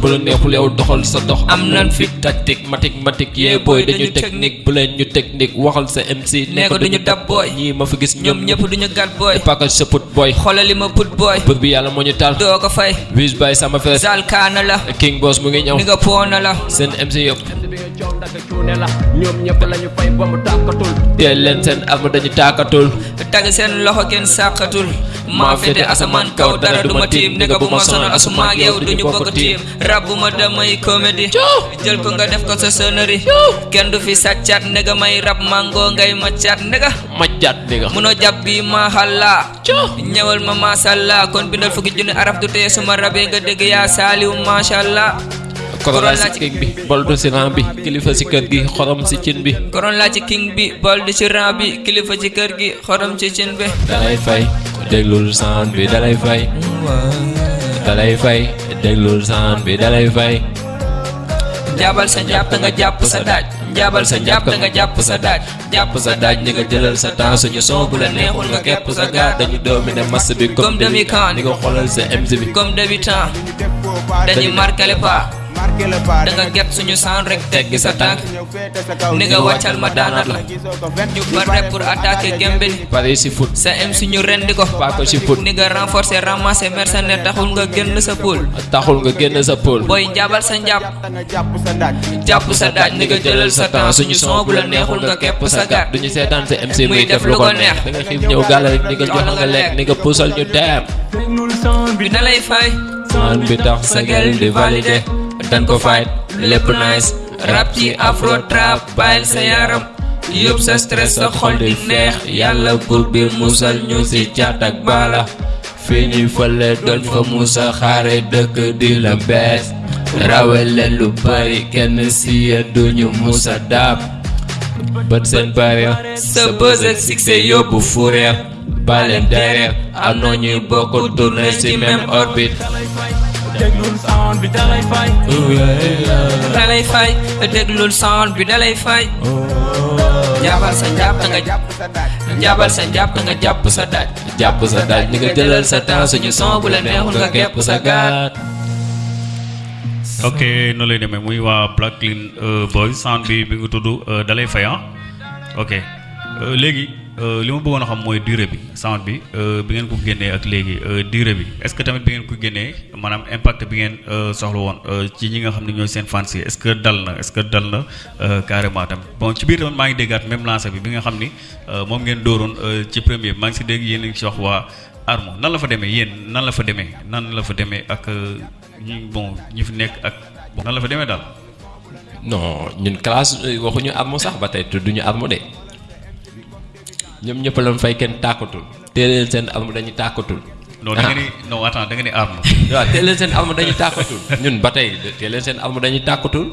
bu la neexul yow doxal sa dox. Am nan fit tactique matik yee booy dañu technique bu leen ñu technique waxal sa MC nee ko duñu dab booy. ñii ma fi gis ñoom ñëpp duñu gat booy. package sa put booy. Xoolali li ma put booy. Bër bi yàlla moo ñu taal. Doo ko fay. Wiz by sama fees. Zal kaana la. King Boss mu ngi ñëw. Ni nga poona la. Seen MC yëpp. Coow ndaka cuune la ñoom ñëpp lañu fay ba mu tàkkatul teel leen seen arme dañu taakatul tag seen loxo kenn sàqatul maa fete asamaan kaw dara duma tiim nega bu ma sonal asuma ak yow duñu bokk tiim rabbu ma damay comédie jël ko nga def ko sa sonnerie kenn du fi sàccaat nega may rab mango ngay maccaat nega. Majjaat dégg nga munoo jàpp bi mahalla ñëwal ma masalla kon bindal fukki junni araf du tee suma rabee nga dégg yaa saaliw mashallah korona Corona si king bi boldu si ran bi kilifa si kër gi xorom si cin bi. Koron laa ci king bi bol di ci ran bi kilifa ci kër gi xorom ci cin bi dalay fay déglul sound bi dalay fay dalay fay déglul sound bi dalay fay jaabal sa jàpp nga jàpp sa daaj. Jaabal sa jàpp nga jàpp sa daaj. Jàpp sa daaj ni nga jëlal sa temps suñu son bu la neexul nga kepp sa gaar. Dañu dominer masse bi Comme demi-can. ni nga xoolal sa MC bi. Comme débutant dañuy marqué le pas da nga get suñu sound rek teggi sa tànk ni nga wàccal ma daanat la ñu pare pour attaquer gembe ni pare si foot sa MC ñu rendi ko paa ko si foot ni nga renforcer ramasser mercenaire taxul nga génn sa pool taxul nga génn sa pôle booy njaabal sa njàpp jàpp sa daaj ni nga jëlal sa temps suñu son bu la neexul nga kepp sa gaat duñu seetaan sa MC Muy def lu ko neex da nga ñëw gàlla rek ni nga jox nga lekk ni nga puusal ñu dem bi da lay fay sound bi tax sa gel di validé dañ ko fight lépp nice rap ci afro trap bàyyil sa yaram yóbbu sa stress sa xol di neex. Yàlla buur bi musal ñu si caat ak baala ñuy fële doon fa musa xaare dëkk di la bees. Rawale lu bari kenn si yéen duñu musa daab. Bët seen barrière sa buzz ak succès yóbbu fourrière baleen derrière am na ñuy bokk tourner si même orbite déglul sound bi dalay fay da lay fay déglul sound bi da lay fay jaabal sa njàpp nga jàpp jaabal sa njàpp nga jàpp sa daaj jàpp sa daaj ni nga jëlal sa temps suñu son bu la neexul nga kepp sa gaat. Ok noonu lay demee muy waa Black Clean euh, Boys sound bi tudd euh, dalay fay ah. Ok euh, léegi euh, li ma bëggoon xam mooy durée bi sound bi euh, bi ngeen ko génnee ak léegi euh, durée bi. Est-ce que tamit bi ngeen ko génnee maanaam impact bi ngeen euh, soxla woon ci ñi nga xam ne ñooy seen fans yi est-ce que dal na est-ce que dal na euh, carrément tamit bon ci biir tamit maa ngi déggaat même lancé bi bi nga xam ni euh, moom ngeen dooroon ci premier maa ngi si dégg ngi si wax waa Armo. Nan la fa demee? Yéen nan la fa demee? Nan la fa demee ak ñi bon ñi fi nekk ak nan la fa demee daal. non ñun classe waxuñu armo sax ba tey tudduñu armo de ñoom ñëpp lañ fay kenn tàkkatul. Téeleen seen armo dañuy tàkkatul. Non da nga ni non attends da nga ni Armo. waaw téeleen seen armo dañuy tàkkatul. Ñun ba tey téeleen seen armo dañuy tàkkatul.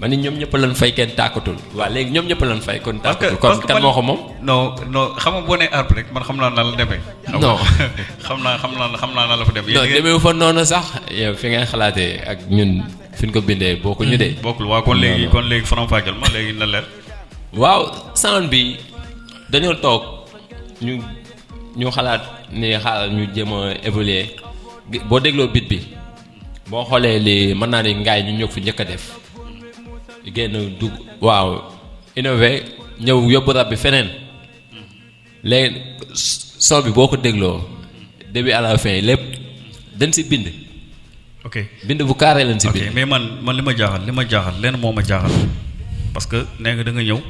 Ma ni ñoom ñëpp lañ fay kenn tàkkatul. Waaw léegi ñoom ñëpp lañ fay kon tàkkatul. Kon kan moo ko moom? non non xam nga boo nee Armo rek man xam naa na la demee. Non. xam naa xam naa xam naa na la fa demee. non demewu fa noonu sax. Yow fi ngay xalaatee ak ñun fi ñu ko bindee bokkuñu de. Bokkul waaw kon léegi kon léegi faram fàcceel ma léegi na leer. waaw sound bi dañoo toog ñu ñu xalaat ni xaaral ñu jéem a évoluer. Boo dégloo bit bi boo xoolee li mën naa ni ngaay ñu ñëw fi njëkk a def. Génn dugg waaw innové ñëw yóbbu rab bi feneen. Léegi son bi boo ko dégloo début à la fin lépp dañ si bind. Ok. Bind bu carré lañ si ok bind. mais man man li ma jaaxal li ma jaaxal lenn moo ma jaaxal. Parce que nee nga da nga ñëw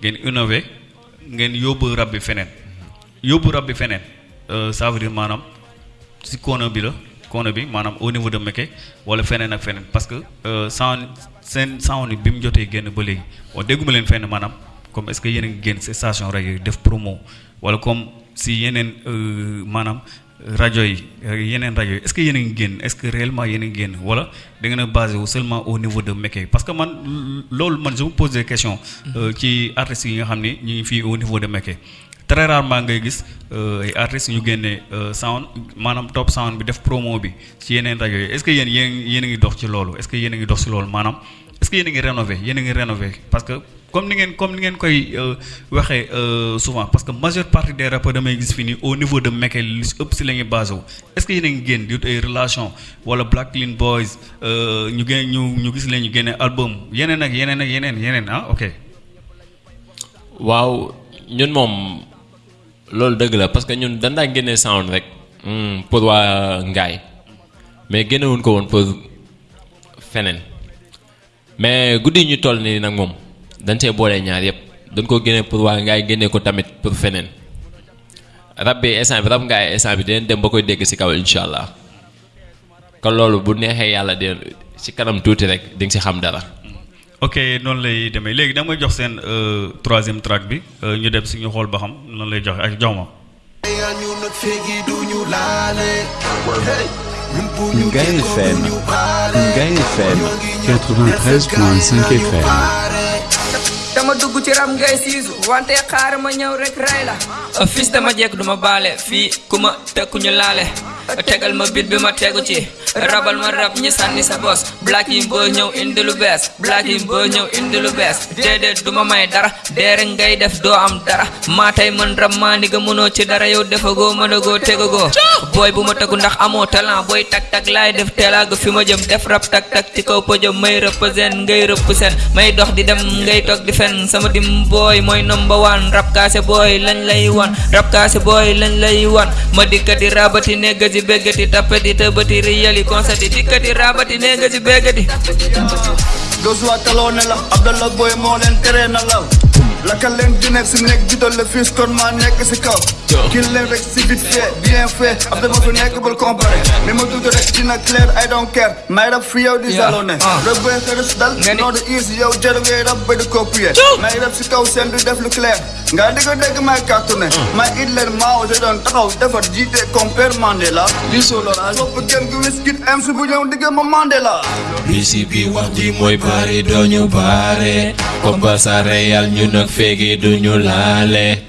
ngeen innové ngeen yóbbu rab bi feneen. Yóbbu rab bi feneen euh, ça veut maanaam si kono bi la kono bi maanaam au niveau de Mekke wala feneen ak feneen. Parce que euh, sound seen sound bi mu jotee génn ba léegi bon dégguma leen fenn maanaam comme est-ce que yéen génn station rajo yi def promo wala comme si yeneen euh, maanaam rajo yi yeneen rajo yi est-ce que yéen a ngi génn est-ce que réellement yéen a ngi génn wala da ngeen a basé wu seulement au niveau de Mekke parce que man loolu man je me pose des questions euh, ci artistes yi nga xam ni ñu ngi fii au niveau de Mekke très rarement ngay gis euh, ay artistes ñu génnee euh, sound maanaam top sound bi def promo bi ci yeneen rajo yi. Est-ce que yéen yéen yéen a ngi dox ci loolu? Est-ce que yéen a ngi dox ci loolu? Maanaam que yéen a ngi rénover parce que comme ni ngeen comme euh, euh, souvent parce que majeure partie des rappeurs damay gis fii au niveau de Mekel lu si wu. Est-ce que yéen a ngi génn relation wala Black Clean Boys euh, ñu génn ñu ñu gis leen ñu génne album yeneen ah ok. Waaw ñun moom loolu dëgg la parce que ñun dañ daan génnee sound rek hmm, pour waa Ngaay mais génnewuñ ko woon pour mais guddi ñu toll nii nag moom dañ see boole ñaar yëpp. Dañ ko génne pour waa Ngaay génne ko tamit pour feneen. Rab bi instant bi rab Ngaay instant bi dinañ dem ba koy dégg si kaw incha allah. Kon loolu bu neexee yàlla de si kanam tuuti rek di nga si xam dara. ok noonu lay demee. Léegi da may jox seen euh, troisième track bi. Euh, ñu dem si ñu xool ba xam noonu lay joxe. Ak jox ma Gain FM, Gain FM, 93.5 FM. A dugg ci ram ngay siisu wante xaar ma ñëw rek rey tegal ma bit bi ma tegu ci rabal ma rab ñi sànni sa bos black yi boo ñëw indi lu bees black yi boo ñëw indi lu bees déedéet duma may dara. Deere ngay def doo am dara. Maa tey mën rab maa ni nga mënoo ci dara. Yow tegagoo booy bu ma tegu ndax amoo talent. Booy tak tak laay def teelaaga fi ma jëm. Def rab tak tak ci kaw pëjëm may represent ngay represent. May dox di dem ngay toog di fen. Sama dim booy mooy number one. Rab kaase booy lañ lay wan. Rab kaase booy lañ lay wan. Ma dikkati rabati neggati béggati tappati tëbati riyali konsati dikkati rabati neggati béggati Gosua taloo ne la Abdallah Boy moo leen tere na law. Lakkal leen di nekk si nekk jiital le fils kon maa nekk si kaw. Kil leen rek si vite fait bien fait. Abdal ma fi nekk bul comparé mais ma tuuti rek dina clair I don't care. May rab fi yow di Yeah, salone ah. rab boy xëris dal noo di easy yow jër ngay rab ba di copier. May rab si kaw seen di def lu clair nga di ko may cartonné may it leen maa ose doon taxaw defar jiite compère Mandela. Di solo la sopp gën gi wiskit am si bu digg ma Mandela. Bi wax ji mooy bari dooñu baare comme sa réel ñun ak féegi duñu laale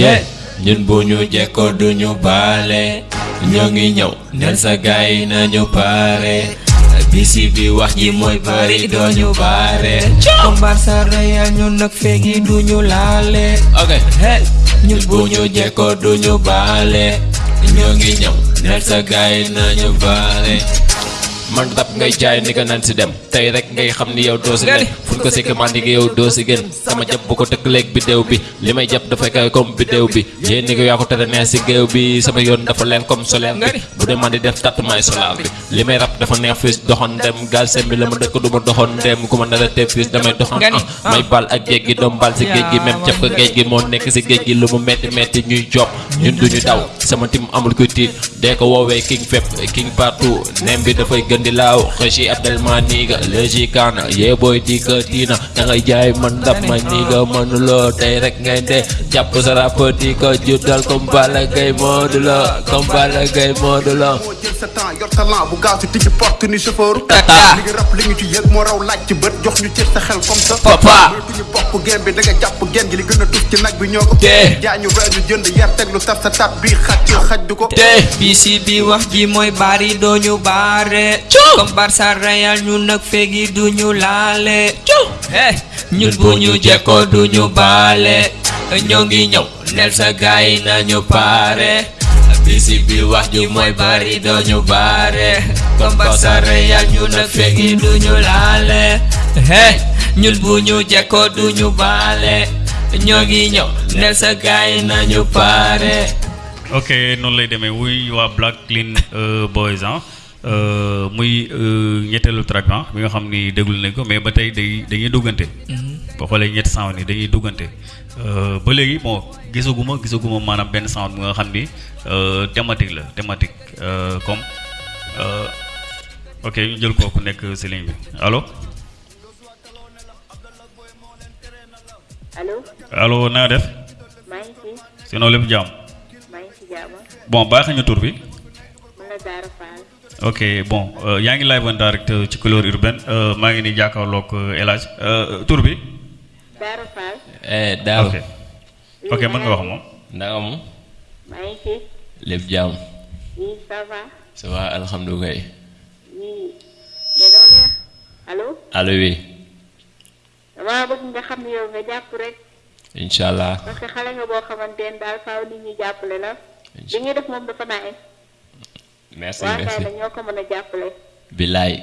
ye ñun bu ñu jekko duñu baale ñoo ngi ñëw nel sa gaay nañu pare bisi bi wax ji mooy bari dooñu baare combat sa réel ñun nag feegi duñu laale ok hey ñun bu ñu jekko duñu baale ñoo ngi ñëw nel sa gaay nañu baale man rap ngay jaay ni nga nan si dem. Tey rek ngay xam ni yow doo si Gadi. nen fu ñu ko sekk man di nga yow doo si gën. Sama jàpp bu ko tëkkaleeg bidéew bi. Li may jàpp dafay kawe comme bidéew bi. Yéen ni nga yaa ko tere neex si géew bi. Sama yoon dafa leen comme solaire bi. Bu dee man di def tattumaay solar bi. Li may rap dafa neex fis doxoon dem. Gaal sem bi la ma dëkk du ma doxoon dem. Ku ma nara te fis damay doxoon may bal ak géej gi doom bal si géej gi. Même cap ko géej gi moo nekk si géej gi. Lu mu metti metti ñuy job. Ñun duñu daw. Sama tim amul kuy tiit. Dee ko woowee king fépp king partout. Nem bi dafay gën di laaw xësi abdelma niiga léegi kaana yee booy di ko tiina da ngay jaay man rap ma niiga mënuloo tey rek ngay de jàpp sa rap di ko juddal comme Balla Gaye Modou Lo comme Balla Gaye Modou Lo Tata. li ngi rap li ñu ci yëg moo raw laaj ci bët jox ñu cër sa xel comme ça Papa. ñu bokk gen bi da nga jàpp gen gi li gën a tus ci nag bi ñoo ko ñu jënd yar teg lu tar sa tat bi xaj xaj du ko te bisi bi wax ji mooy bari dooñu baare comme Barça Real ñun nag feegi duñu laale. Hey ñun bu ñu jekkoo duñu baale. ñoo ngi ñëw nel sa gaay nañu pare bisi bi wax ji mooy bari dooñu baare. Comme Barça Real ñun nag feegi duñu laale. Hey ñun bu ñu jekkoo duñu baale. Ñoo ngi ñëw nel sa gaay nañu pare ok noonu lay demee. Wuy waa Black Clean euh, Boys ah muy euh, ñetteelu track ah bi nga xam ni déglu nañ ko mais ba tey day dañuy duggante. boo xoolee ñetti sound yi dañuy duggante. Euh, ba léegi bon gisaguma gisaguma maanaam benn sound bi nga xam ni euh, thématique la thématique euh, comme euh, ok ñu jël kooku nekk si ligne bi. Allo allo allo na nga def? Maa ngi fi sinon lépp jàmm. Maa ngi si jàmm. Bon baax ñu tur bi. mën na Daara Fall ok bon euh, yaa ngi live en direct euh, ci couleur urbaine. Euh, maa ngi ni jàkkaarloog euh, El Hadj. Euh, tur bi. Daara Fall. Eh daaw ok. Ok mën nga wax moom. naka mu maa ngi fi. Lépp jàmm. Oui ça va. Ça va alhamdulilah oui. Mais dama neex allo allo oui. Damaa bëgg nga xam ne yow nga jàpp rek. Incha allah parce que xale nga boo xamante ne daal faaw nit ñi jàppale la. Li ñuy def moom dafa naay merci merci. Kay la ñoo ko mën a jàppale. Billaay